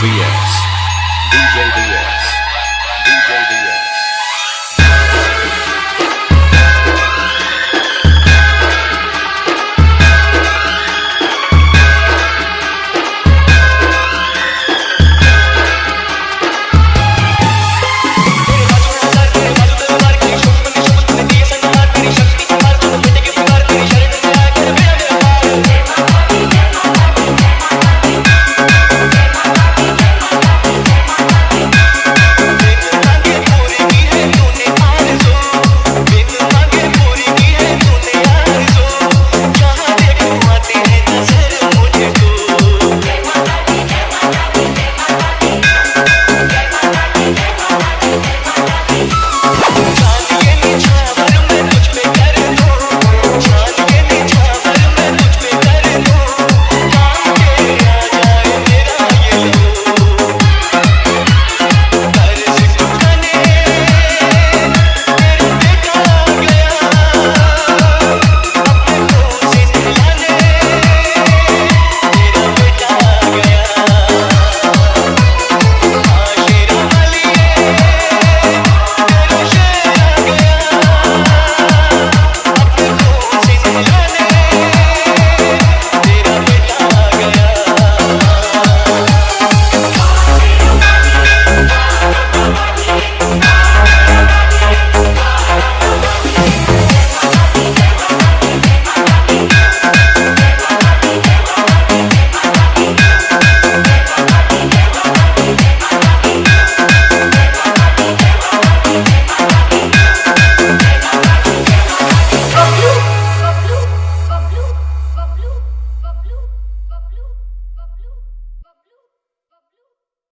Yeah.